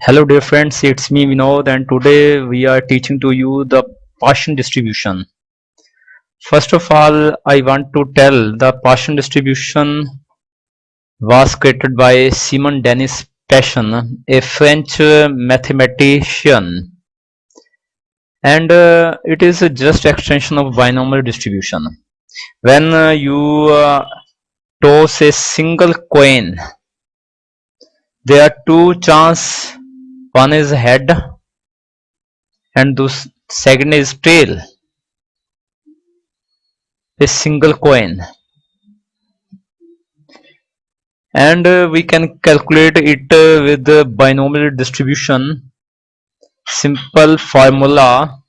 Hello dear friends, it's me Vinod and today we are teaching to you the Poisson distribution. First of all, I want to tell the Poisson distribution was created by Simon Denis Poisson, a French uh, mathematician and uh, it is just extension of binomial distribution. When uh, you uh, toss a single coin, there are two chance. One is head and the second is tail. A single coin and uh, we can calculate it uh, with the binomial distribution. Simple formula.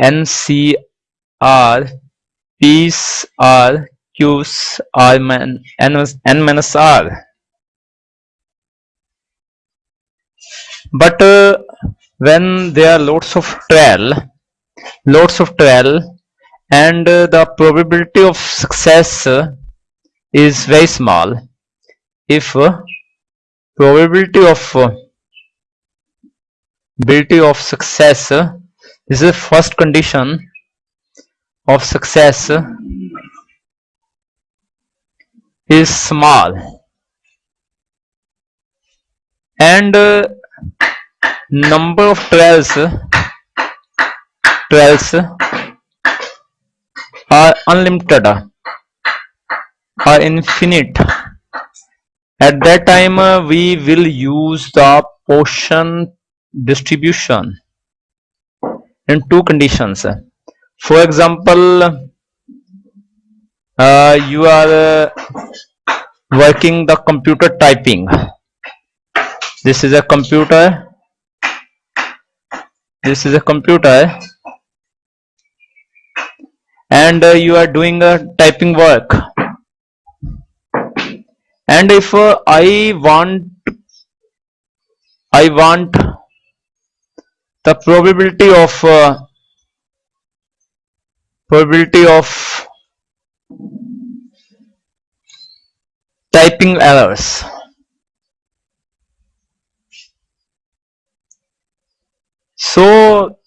NCR Q's R N, minus R. But uh, when there are lots of trial lots of trial and uh, the probability of success uh, is very small. If uh, probability of uh, probability of success uh, is the first condition of success uh, is small. And uh, number of trials trials are unlimited are infinite. At that time uh, we will use the Poisson distribution in two conditions. For example you are uh, working the computer typing. This is a computer. This is a computer. And uh, you are doing a typing work. And if uh, I want I want the probability of uh, probability of typing errors. So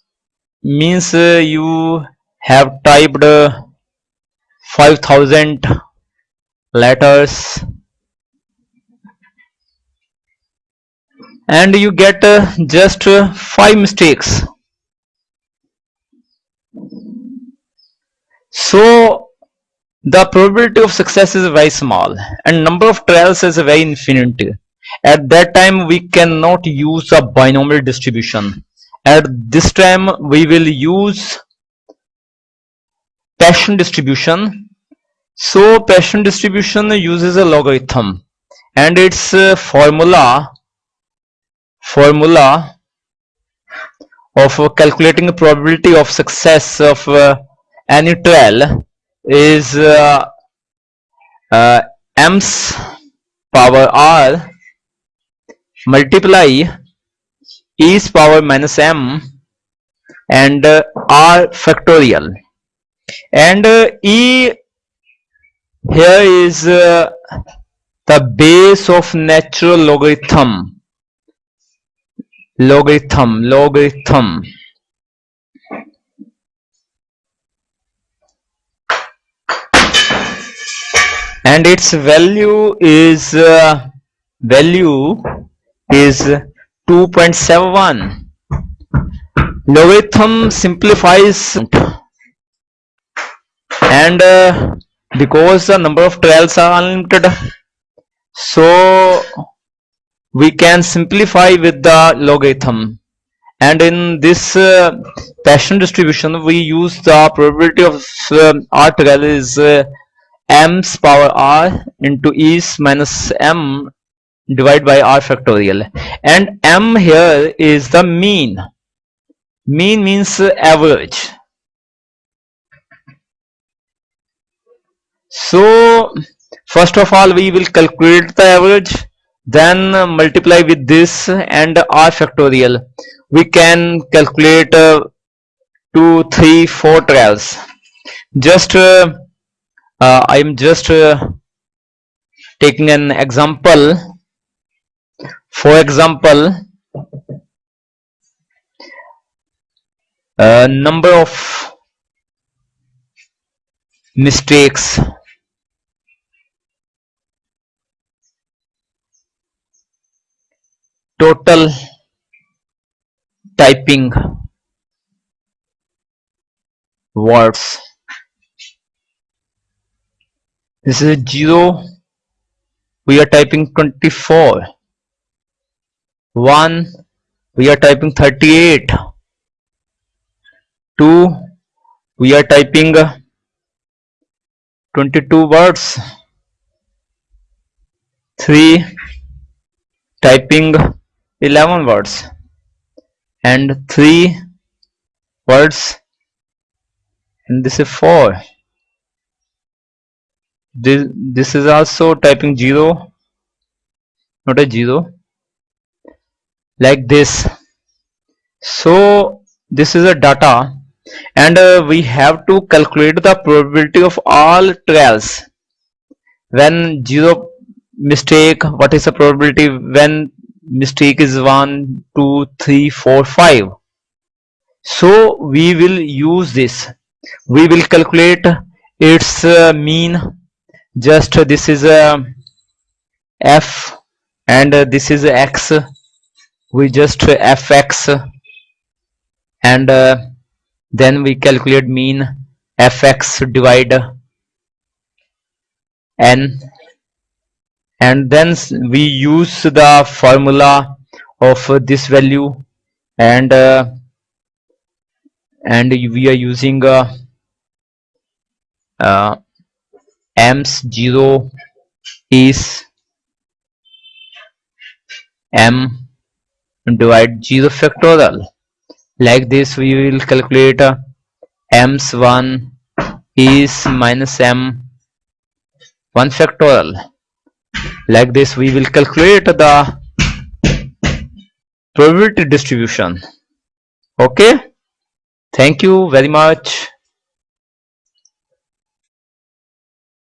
means uh, you have typed uh, 5000 letters and you get uh, just uh, five mistakes. So the probability of success is very small and number of trials is very infinite. At that time we cannot use a binomial distribution. At this time we will use Poisson distribution. So Poisson distribution uses a logarithm and its uh, formula formula of calculating the probability of success of uh, any trial is uh, uh, m's power r multiply e's power minus m and uh, r factorial. And uh, e here is uh, the base of natural logarithm. Logarithm logarithm and its value is uh, value is 2.71 logarithm simplifies. And uh, because the number of trials are unlimited so we can simplify with the logarithm. And in this uh, Poisson distribution we use the probability of uh, r trial is uh, m's power r into e's minus m divided by r factorial. And m here is the mean. Mean means average. So first of all we will calculate the average then multiply with this and r factorial. We can calculate uh, two three four trials. Just uh, uh, I am just uh, taking an example. For example uh, number of mistakes. Total typing words this is 0 we are typing 24 1 we are typing 38 2 we are typing uh, 22 words. 3 typing 11 words. And 3 words. And this is 4 this, this is also typing 0 not a 0 like this. So this is a data and uh, we have to calculate the probability of all trials. When 0 mistake what is the probability when mistake is 1 2 3 4 5 so we will use this. We will calculate its uh, mean just this is a f and this is x. We just fx and uh, then we calculate mean fx divide n. And then we use the formula of this value and uh, and we are using uh, uh, m's 0 is m divide 0 factorial. Like this we will calculate uh, m's 1 is minus m 1 factorial. Like this we will calculate the probability distribution. Okay? Thank you very much